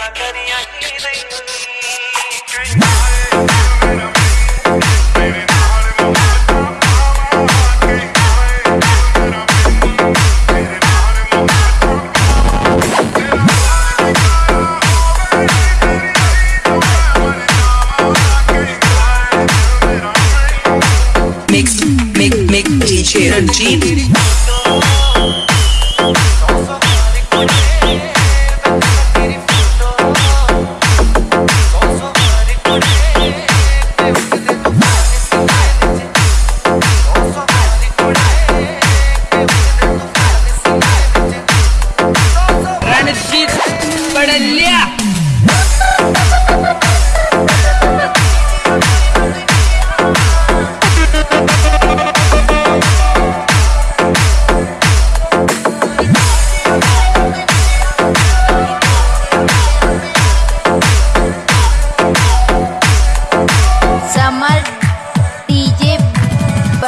गल्ला करिया ही नहीं Mix, mix, mix, DJ Ranjini.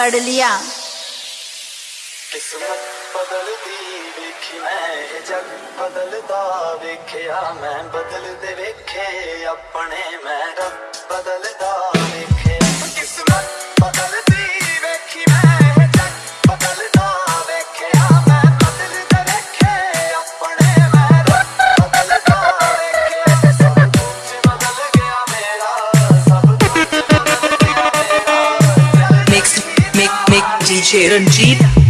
पढ़ लिया। किस्मत बदल दी मैं जग बदलता मैं बदल दे अपने मैं रब बदलता किस्मत बदलता Ranjit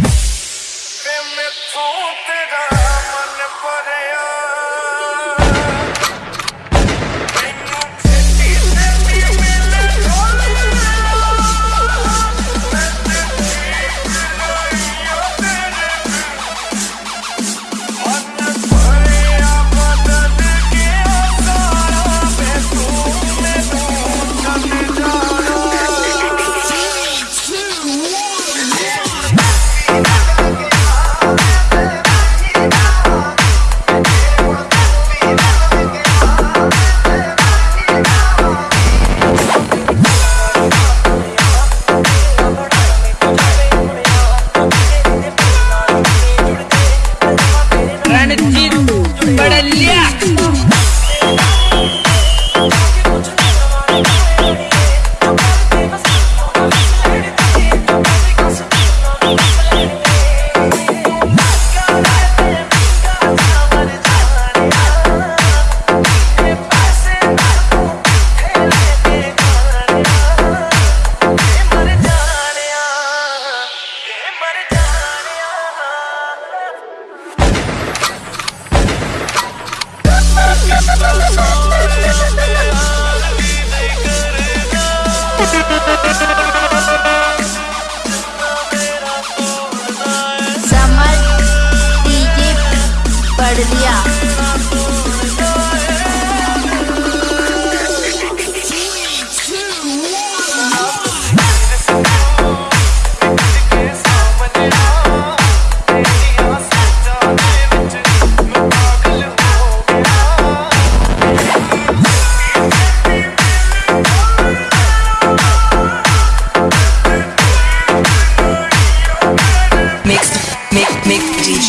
Brasília!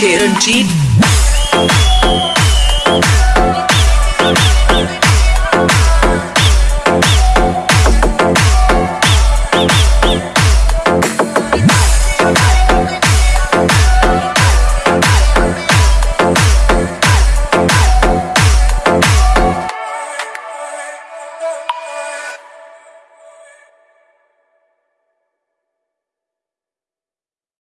Chiranjeev.